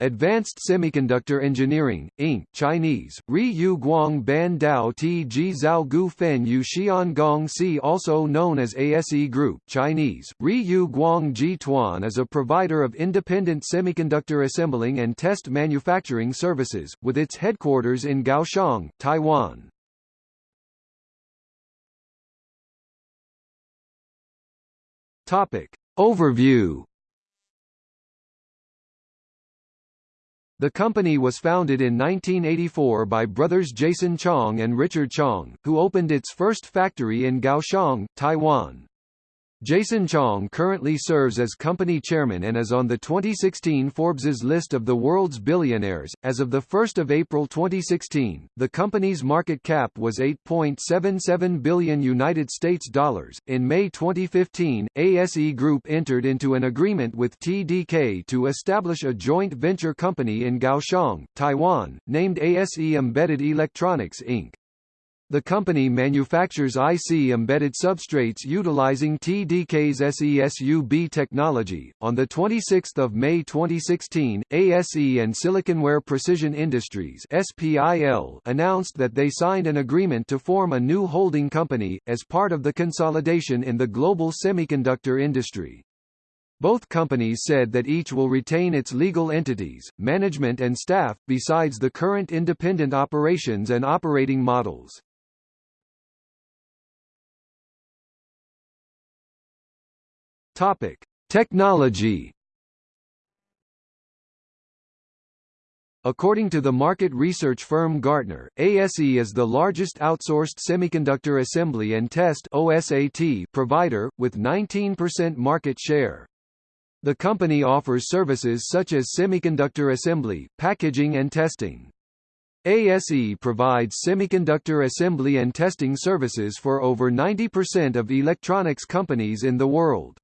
Advanced Semiconductor Engineering, Inc. Chinese, Ri Yu Guang Ban Dao Ti Ji Zhao Gu Fen Yu Xian Gong Si also known as ASE Group Chinese, Ri Yu Guang Ji Tuan is a provider of independent semiconductor assembling and test manufacturing services, with its headquarters in Kaohsiung, Taiwan. Topic. Overview The company was founded in 1984 by brothers Jason Chang and Richard Chang, who opened its first factory in Kaohsiung, Taiwan. Jason Chang currently serves as company chairman and is on the 2016 Forbes's list of the world's billionaires. As of the 1st of April 2016, the company's market cap was 8.77 billion United States dollars. In May 2015, ASE Group entered into an agreement with TDK to establish a joint venture company in Kaohsiung, Taiwan, named ASE Embedded Electronics Inc. The company manufactures IC embedded substrates utilizing TDK's SESUB technology. On the 26th of May 2016, ASE and Siliconware Precision Industries (SPIL) announced that they signed an agreement to form a new holding company as part of the consolidation in the global semiconductor industry. Both companies said that each will retain its legal entities, management and staff, besides the current independent operations and operating models. Topic: Technology. According to the market research firm Gartner, ASE is the largest outsourced semiconductor assembly and test (OSAT) provider with 19% market share. The company offers services such as semiconductor assembly, packaging and testing. ASE provides semiconductor assembly and testing services for over 90% of electronics companies in the world.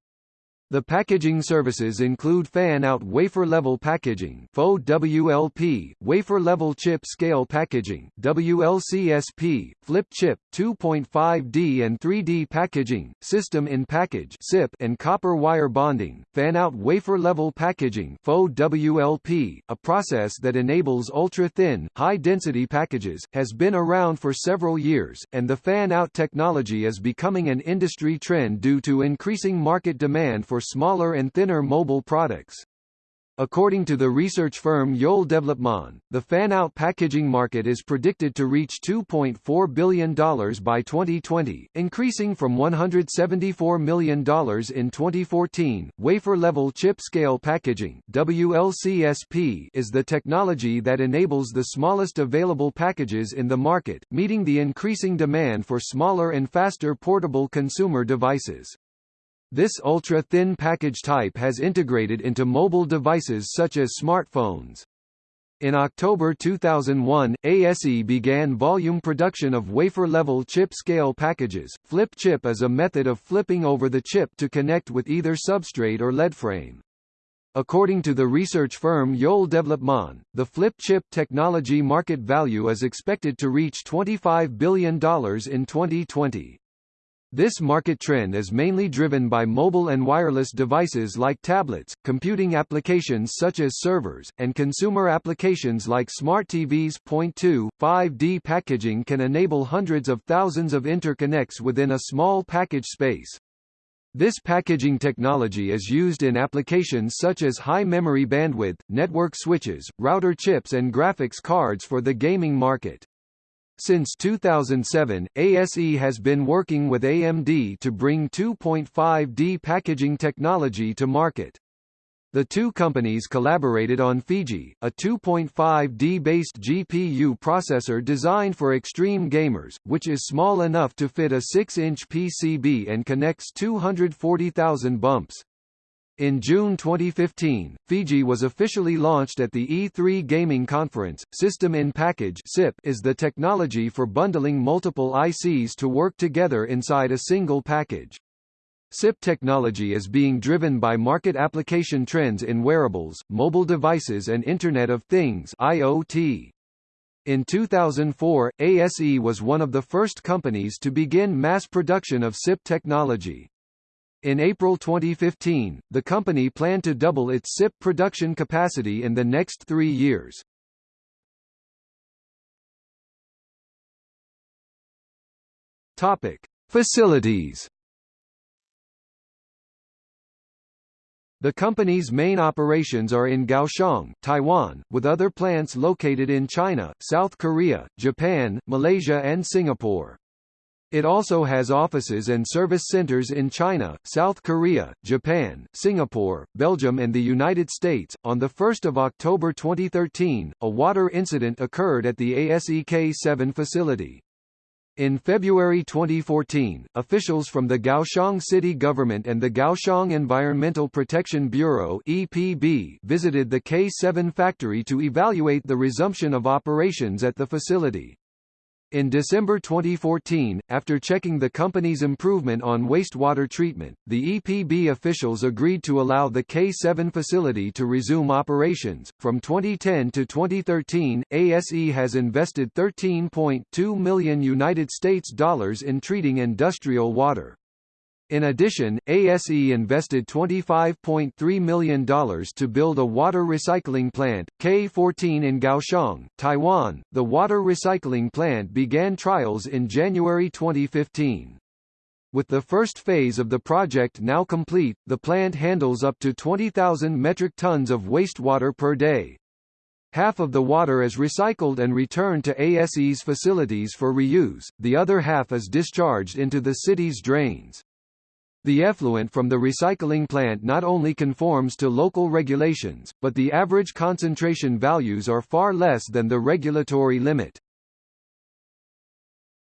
The packaging services include fan-out wafer-level packaging WLP, wafer-level chip scale packaging WLCSP, flip chip, 2.5D and 3D packaging, system-in-package SIP, and copper wire bonding, fan-out wafer-level packaging WLP, a process that enables ultra-thin, high-density packages, has been around for several years, and the fan-out technology is becoming an industry trend due to increasing market demand for smaller and thinner mobile products. According to the research firm Yole Développement, the fan-out packaging market is predicted to reach $2.4 billion by 2020, increasing from $174 million in 2014. Wafer-level chip-scale packaging (WLCSP) is the technology that enables the smallest available packages in the market, meeting the increasing demand for smaller and faster portable consumer devices. This ultra-thin package type has integrated into mobile devices such as smartphones. In October 2001, ASE began volume production of wafer-level chip-scale packages. Flip chip is a method of flipping over the chip to connect with either substrate or lead frame. According to the research firm Yole Développement, the flip chip technology market value is expected to reach $25 billion in 2020. This market trend is mainly driven by mobile and wireless devices like tablets, computing applications such as servers, and consumer applications like smart TVs. Point 2, 5D packaging can enable hundreds of thousands of interconnects within a small package space. This packaging technology is used in applications such as high memory bandwidth, network switches, router chips and graphics cards for the gaming market. Since 2007, ASE has been working with AMD to bring 2.5D packaging technology to market. The two companies collaborated on Fiji, a 2.5D-based GPU processor designed for extreme gamers, which is small enough to fit a 6-inch PCB and connects 240,000 bumps. In June 2015, Fiji was officially launched at the E3 Gaming Conference. System in Package (SIP) is the technology for bundling multiple ICs to work together inside a single package. SIP technology is being driven by market application trends in wearables, mobile devices and Internet of Things (IoT). In 2004, ASE was one of the first companies to begin mass production of SIP technology. In April 2015, the company planned to double its SIP production capacity in the next three years. Topic: Facilities. The company's main operations are in Kaohsiung, Taiwan, with other plants located in China, South Korea, Japan, Malaysia and Singapore. It also has offices and service centers in China, South Korea, Japan, Singapore, Belgium and the United States. On the 1st of October 2013, a water incident occurred at the ASEK-7 facility. In February 2014, officials from the Kaohsiung city government and the Kaohsiung Environmental Protection Bureau (EPB) visited the K7 factory to evaluate the resumption of operations at the facility. In December 2014, after checking the company's improvement on wastewater treatment, the EPB officials agreed to allow the K7 facility to resume operations. From 2010 to 2013, ASE has invested 13.2 million United States dollars in treating industrial water. In addition, ASE invested $25.3 million to build a water recycling plant, K14 in Kaohsiung, Taiwan. The water recycling plant began trials in January 2015. With the first phase of the project now complete, the plant handles up to 20,000 metric tons of wastewater per day. Half of the water is recycled and returned to ASE's facilities for reuse, the other half is discharged into the city's drains. The effluent from the recycling plant not only conforms to local regulations, but the average concentration values are far less than the regulatory limit.